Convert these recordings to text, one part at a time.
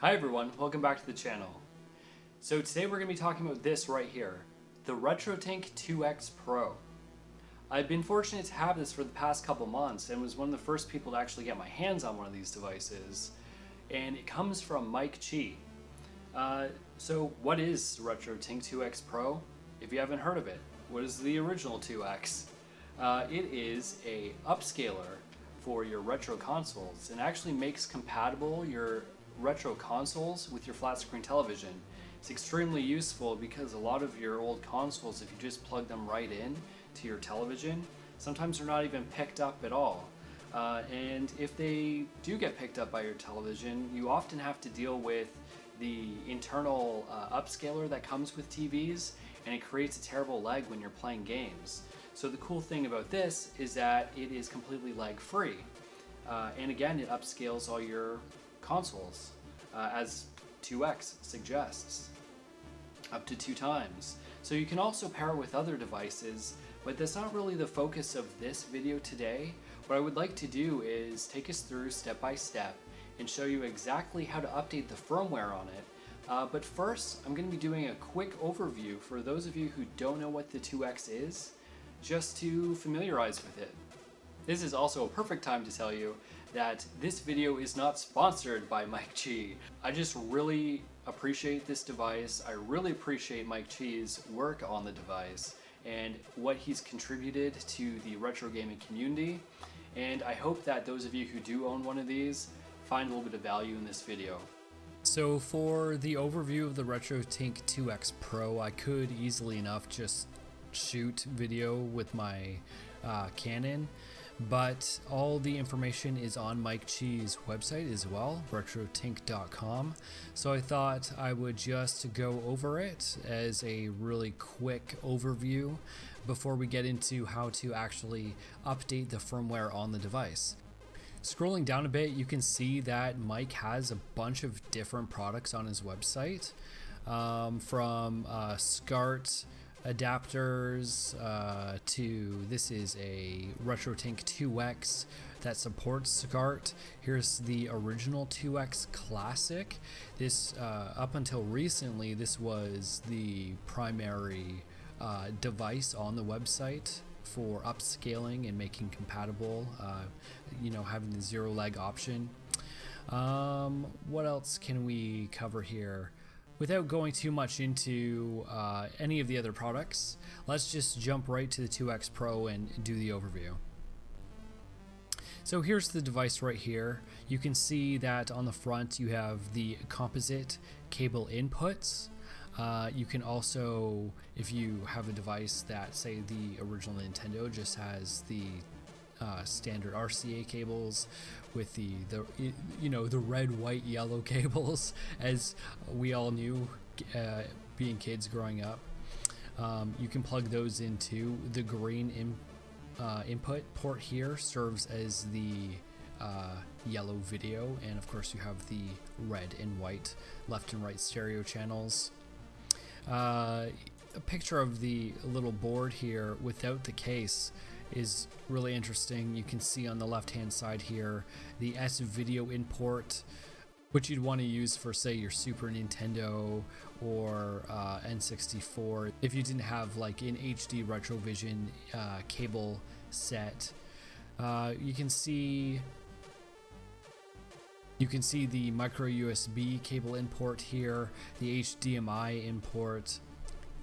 Hi everyone, welcome back to the channel. So today we're going to be talking about this right here, the RetroTink 2X Pro. I've been fortunate to have this for the past couple months and was one of the first people to actually get my hands on one of these devices. And it comes from Mike Chi. Uh, so what is RetroTink 2X Pro? If you haven't heard of it, what is the original 2X? Uh, it is a upscaler for your retro consoles and actually makes compatible your retro consoles with your flat screen television. It's extremely useful because a lot of your old consoles, if you just plug them right in to your television, sometimes they're not even picked up at all. Uh, and if they do get picked up by your television, you often have to deal with the internal uh, upscaler that comes with TVs, and it creates a terrible lag when you're playing games. So the cool thing about this is that it is completely lag free. Uh, and again, it upscales all your consoles, uh, as 2x suggests, up to two times. So you can also pair it with other devices, but that's not really the focus of this video today. What I would like to do is take us through step by step and show you exactly how to update the firmware on it. Uh, but first, I'm going to be doing a quick overview for those of you who don't know what the 2X is, just to familiarize with it. This is also a perfect time to tell you that this video is not sponsored by Mike Chi. I just really appreciate this device. I really appreciate Mike Chi's work on the device and what he's contributed to the retro gaming community. And I hope that those of you who do own one of these find a little bit of value in this video. So for the overview of the RetroTink 2X Pro, I could easily enough just shoot video with my uh, Canon but all the information is on Mike Chi's website as well, retrotink.com. So I thought I would just go over it as a really quick overview before we get into how to actually update the firmware on the device. Scrolling down a bit, you can see that Mike has a bunch of different products on his website, um, from uh, SCART adapters uh, to this is a RetroTink 2X that supports SCART. Here's the original 2X Classic. This uh, up until recently this was the primary uh, device on the website for upscaling and making compatible, uh, you know, having the zero lag option. Um, what else can we cover here? Without going too much into uh, any of the other products, let's just jump right to the 2X Pro and do the overview. So here's the device right here. You can see that on the front you have the composite cable inputs. Uh, you can also, if you have a device that say the original Nintendo just has the uh, standard RCA cables with the, the you know the red white yellow cables as we all knew uh, being kids growing up. Um, you can plug those into the green in, uh, input port here serves as the uh, yellow video and of course you have the red and white left and right stereo channels. Uh, a picture of the little board here without the case is really interesting. You can see on the left hand side here the S video import which you'd want to use for say your Super Nintendo or uh, N64 if you didn't have like an HD Retrovision uh, cable set. Uh, you can see you can see the micro USB cable import here, the HDMI import,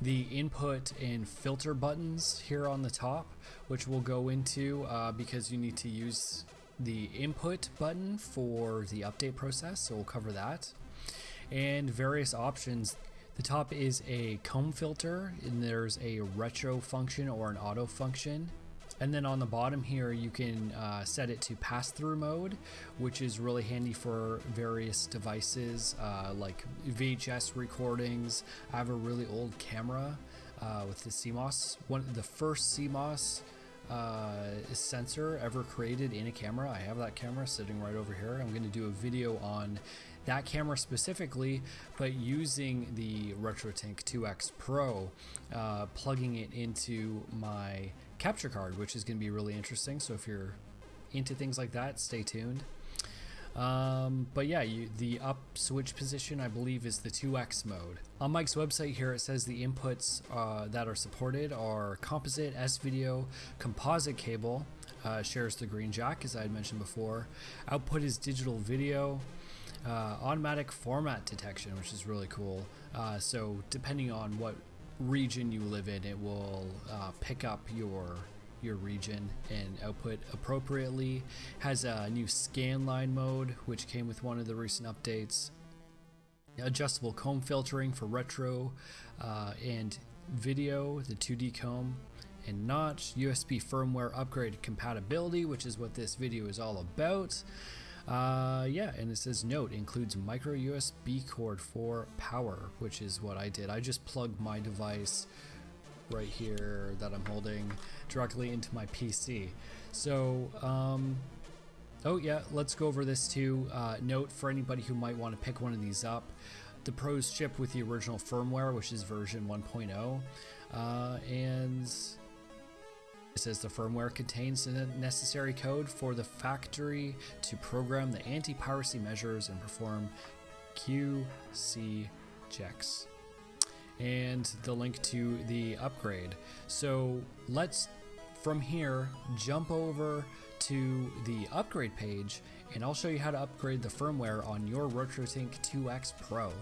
the input and filter buttons here on the top, which we'll go into uh, because you need to use the input button for the update process, so we'll cover that. And various options. The top is a comb filter, and there's a retro function or an auto function. And then on the bottom here, you can uh, set it to pass-through mode, which is really handy for various devices uh, like VHS recordings. I have a really old camera uh, with the CMOS, one the first CMOS uh, sensor ever created in a camera. I have that camera sitting right over here. I'm going to do a video on that camera specifically, but using the RetroTink 2X Pro, uh, plugging it into my capture card, which is going to be really interesting. So if you're into things like that, stay tuned. Um, but yeah, you, the up switch position I believe is the 2x mode. On Mike's website here it says the inputs uh, that are supported are composite, S-video, composite cable, uh, shares the green jack as I had mentioned before. Output is digital video, uh, automatic format detection, which is really cool. Uh, so depending on what region you live in, it will uh, pick up your your region and output appropriately. Has a new scan line mode, which came with one of the recent updates. Adjustable comb filtering for retro uh, and video, the 2D comb and notch, USB firmware upgrade compatibility, which is what this video is all about. Uh, yeah, and it says note includes micro USB cord for power, which is what I did. I just plugged my device right here that I'm holding directly into my PC. So, um, oh yeah, let's go over this too. Uh, note for anybody who might want to pick one of these up, the Pros ship with the original firmware, which is version 1.0, uh, and it says the firmware contains the necessary code for the factory to program the anti-piracy measures and perform QC checks. And the link to the upgrade. So let's, from here, jump over to the upgrade page and I'll show you how to upgrade the firmware on your RetroTink 2X Pro.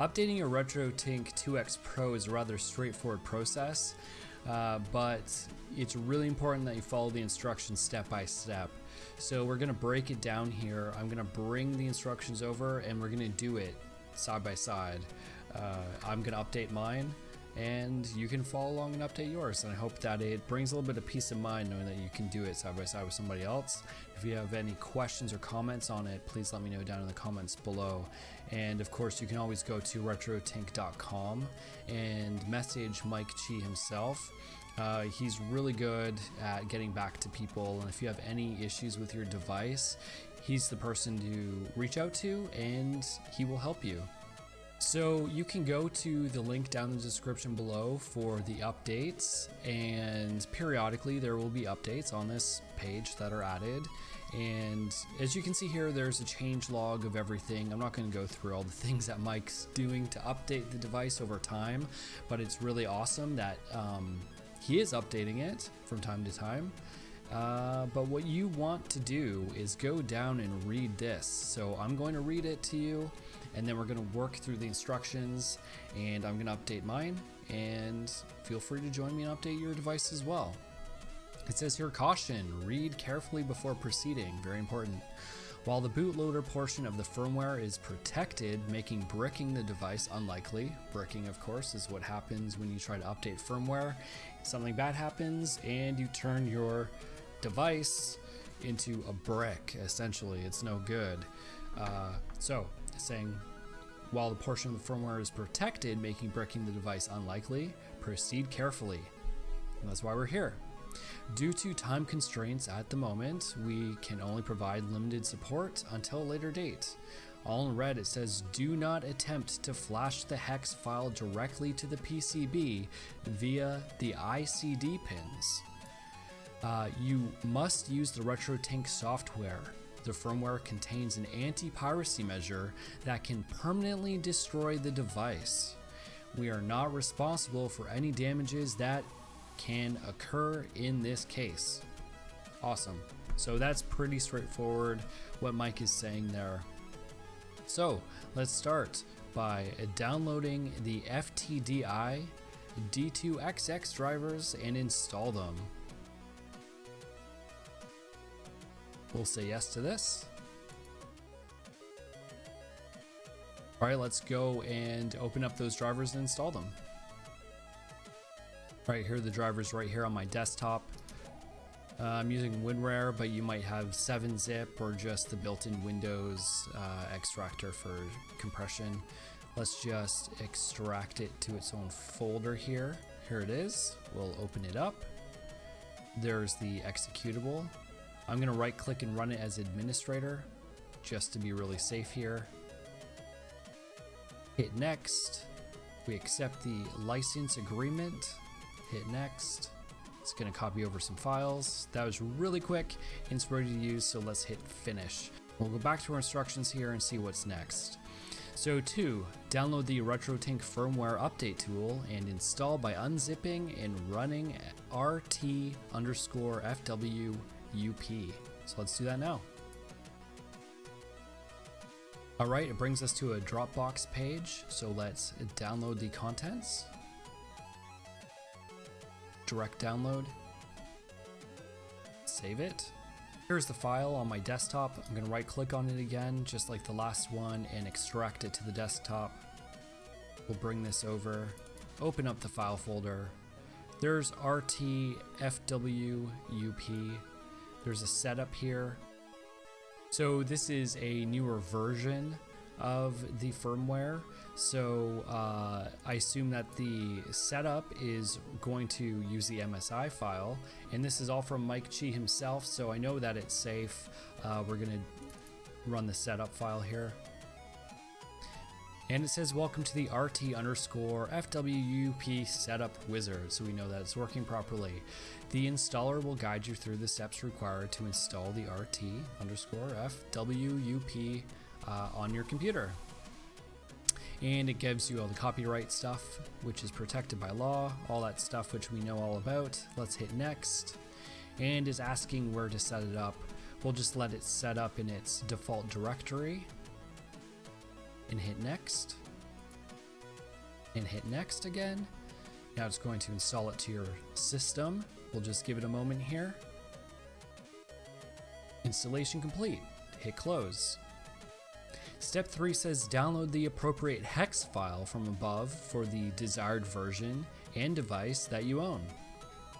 Updating your RetroTink 2X Pro is a rather straightforward process. Uh, but it's really important that you follow the instructions step by step. So we're gonna break it down here. I'm gonna bring the instructions over and we're gonna do it side by side. Uh, I'm gonna update mine and you can follow along and update yours. And I hope that it brings a little bit of peace of mind knowing that you can do it side by side with somebody else. If you have any questions or comments on it, please let me know down in the comments below. And of course, you can always go to retrotink.com and message Mike Chi himself. Uh, he's really good at getting back to people, and if you have any issues with your device, he's the person to reach out to and he will help you. So you can go to the link down in the description below for the updates and periodically there will be updates on this page that are added and as you can see here there's a change log of everything. I'm not going to go through all the things that Mike's doing to update the device over time but it's really awesome that um, he is updating it from time to time. Uh, but what you want to do is go down and read this. So I'm going to read it to you and then we're going to work through the instructions and I'm going to update mine and feel free to join me and update your device as well. It says here caution, read carefully before proceeding, very important. While the bootloader portion of the firmware is protected, making bricking the device unlikely. Bricking, of course, is what happens when you try to update firmware. Something bad happens and you turn your device into a brick, essentially. It's no good. Uh, so, saying while the portion of the firmware is protected, making breaking the device unlikely, proceed carefully. And that's why we're here. Due to time constraints at the moment, we can only provide limited support until a later date. All in red it says do not attempt to flash the hex file directly to the PCB via the ICD pins. Uh, you must use the RetroTink software. The firmware contains an anti-piracy measure that can permanently destroy the device. We are not responsible for any damages that can occur in this case. Awesome. So that's pretty straightforward what Mike is saying there. So let's start by downloading the FTDI D2XX drivers and install them. We'll say yes to this. All right, let's go and open up those drivers and install them. Right here, the drivers right here on my desktop. Uh, I'm using WinRAR, but you might have 7-zip or just the built-in Windows uh, extractor for compression. Let's just extract it to its own folder here. Here it is. We'll open it up. There's the executable. I'm going to right click and run it as administrator just to be really safe here. Hit next. We accept the license agreement hit next. It's gonna copy over some files. That was really quick and it's ready to use, so let's hit finish. We'll go back to our instructions here and see what's next. So 2. Download the RetroTink firmware update tool and install by unzipping and running rt underscore fwup. So let's do that now. Alright, it brings us to a Dropbox page, so let's download the contents. Direct download. Save it. Here's the file on my desktop. I'm gonna right click on it again, just like the last one, and extract it to the desktop. We'll bring this over, open up the file folder. There's RTFWUP. There's a setup here. So this is a newer version of the firmware. So uh, I assume that the setup is going to use the MSI file, and this is all from Mike Chi himself, so I know that it's safe. Uh, we're gonna run the setup file here. And it says, welcome to the RT underscore FWUP setup wizard, so we know that it's working properly. The installer will guide you through the steps required to install the RT underscore FWUP uh, on your computer. And it gives you all the copyright stuff, which is protected by law, all that stuff which we know all about. Let's hit next. And is asking where to set it up. We'll just let it set up in its default directory and hit next and hit next again. Now it's going to install it to your system. We'll just give it a moment here. Installation complete. Hit close. Step 3 says download the appropriate hex file from above for the desired version and device that you own.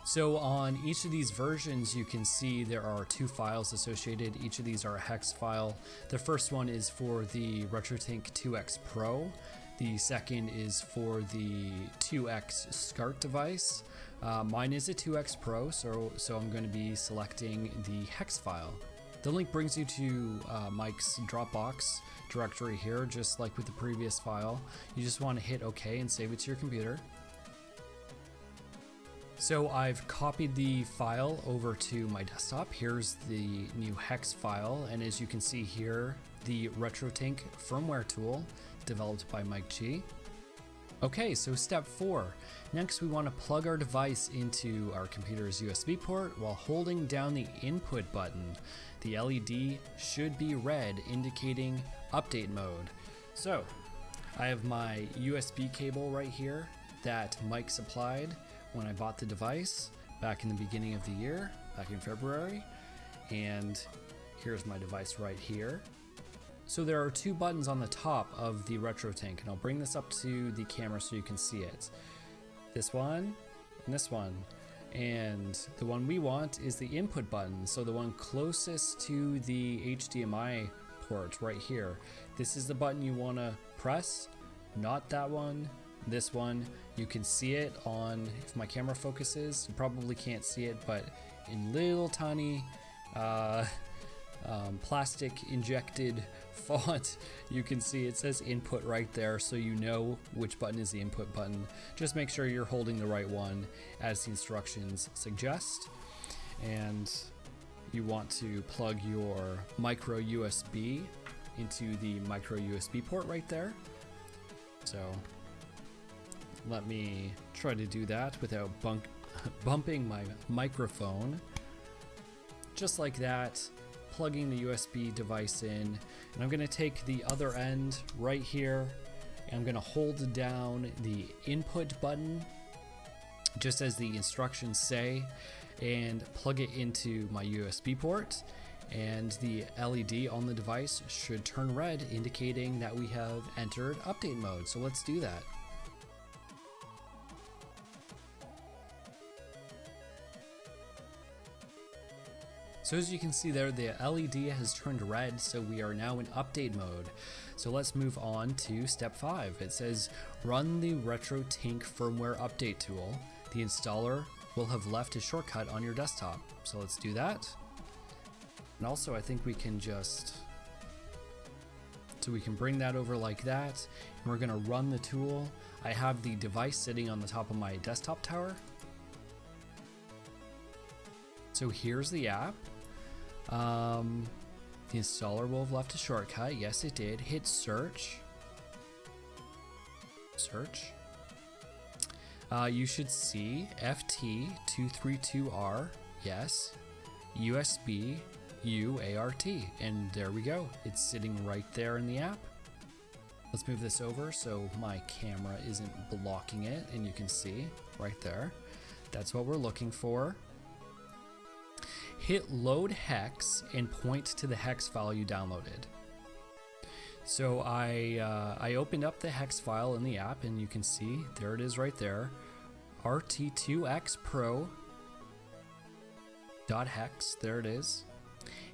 So on each of these versions, you can see there are two files associated. Each of these are a hex file. The first one is for the RetroTink 2X Pro. The second is for the 2X SCART device. Uh, mine is a 2X Pro, so, so I'm going to be selecting the hex file. The link brings you to uh, Mike's Dropbox directory here, just like with the previous file. You just want to hit OK and save it to your computer. So I've copied the file over to my desktop. Here's the new hex file, and as you can see here, the RetroTink firmware tool developed by Mike Chi. Okay, so step four. Next, we want to plug our device into our computer's USB port while holding down the input button. The LED should be red, indicating update mode. So, I have my USB cable right here that Mike supplied when I bought the device back in the beginning of the year, back in February. And here's my device right here. So there are two buttons on the top of the RetroTink and I'll bring this up to the camera so you can see it. This one and this one. And the one we want is the input button, so the one closest to the HDMI port right here. This is the button you want to press, not that one, this one. You can see it on, if my camera focuses, you probably can't see it, but in little tiny uh, um, plastic injected font, you can see it says input right there so you know which button is the input button. Just make sure you're holding the right one as the instructions suggest. And you want to plug your micro USB into the micro USB port right there. So let me try to do that without bunk bumping my microphone. Just like that, plugging the USB device in, and I'm gonna take the other end right here, and I'm gonna hold down the input button, just as the instructions say, and plug it into my USB port, and the LED on the device should turn red, indicating that we have entered update mode. So let's do that. So as you can see there, the LED has turned red, so we are now in update mode. So let's move on to step 5. It says, run the RetroTink firmware update tool. The installer will have left a shortcut on your desktop. So let's do that. And also I think we can just, so we can bring that over like that. And we're gonna run the tool. I have the device sitting on the top of my desktop tower. So here's the app. Um, The installer will have left a shortcut. Yes, it did. Hit search. Search. Uh, you should see FT232R. Yes. USB UART. And there we go. It's sitting right there in the app. Let's move this over so my camera isn't blocking it and you can see right there. That's what we're looking for. Hit load hex and point to the hex file you downloaded. So I, uh, I opened up the hex file in the app and you can see there it is right there. RT2X Pro dot hex, there it is.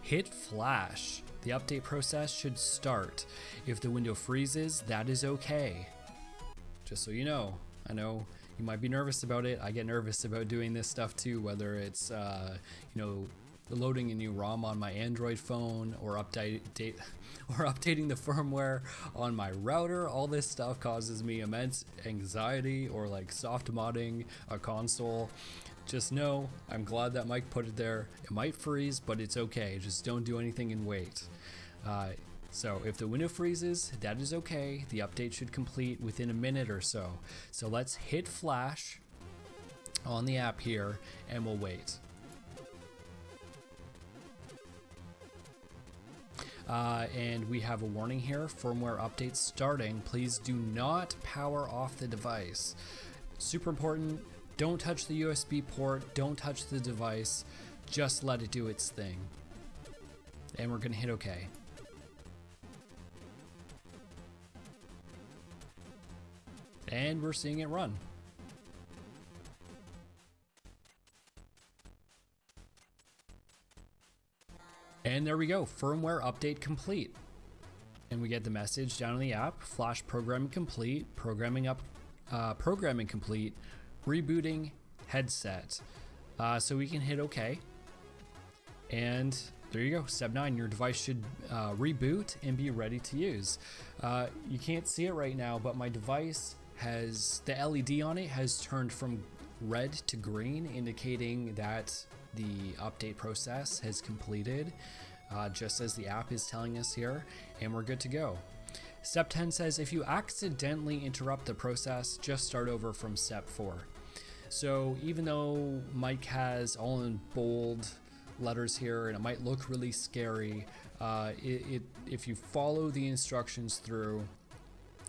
Hit flash. The update process should start. If the window freezes, that is okay. Just so you know, I know you might be nervous about it. I get nervous about doing this stuff too, whether it's, uh, you know, loading a new ROM on my Android phone or update date, or updating the firmware on my router. All this stuff causes me immense anxiety or like soft modding a console. Just know, I'm glad that Mike put it there. It might freeze, but it's okay. Just don't do anything and wait. Uh, so if the window freezes, that is okay. The update should complete within a minute or so. So let's hit flash on the app here and we'll wait. Uh, and we have a warning here, firmware update starting. Please do not power off the device. Super important, don't touch the USB port, don't touch the device, just let it do its thing. And we're gonna hit okay. And we're seeing it run. And there we go, firmware update complete. And we get the message down in the app, flash programming complete, programming up, uh, programming complete, rebooting headset. Uh, so we can hit OK. And there you go, step nine, your device should uh, reboot and be ready to use. Uh, you can't see it right now, but my device has, the LED on it has turned from red to green, indicating that the update process has completed, uh, just as the app is telling us here, and we're good to go. Step 10 says if you accidentally interrupt the process, just start over from step 4. So even though Mike has all in bold letters here and it might look really scary, uh, it, it, if you follow the instructions through,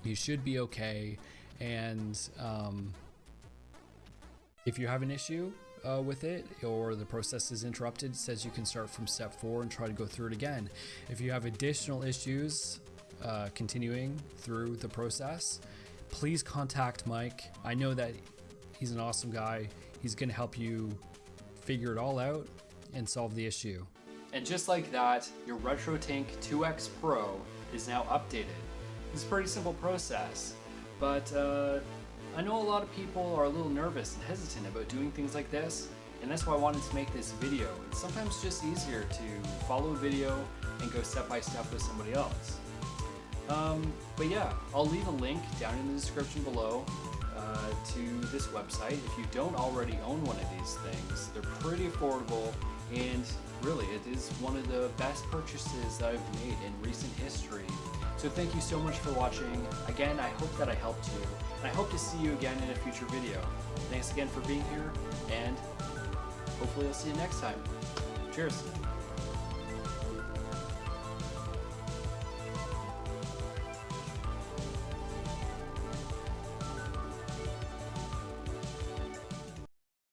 you should be okay. And um, if you have an issue uh, with it or the process is interrupted, it says you can start from step four and try to go through it again. If you have additional issues uh, continuing through the process, please contact Mike. I know that he's an awesome guy. He's going to help you figure it all out and solve the issue. And just like that, your RetroTink 2X Pro is now updated. It's a pretty simple process, but uh, I know a lot of people are a little nervous and hesitant about doing things like this, and that's why I wanted to make this video. It's sometimes just easier to follow a video and go step by step with somebody else. Um, but yeah, I'll leave a link down in the description below uh, to this website. If you don't already own one of these things, they're pretty affordable and really it is one of the best purchases that I've made in recent history. So thank you so much for watching. Again, I hope that I helped you. I hope to see you again in a future video. Thanks again for being here, and hopefully I'll see you next time. Cheers.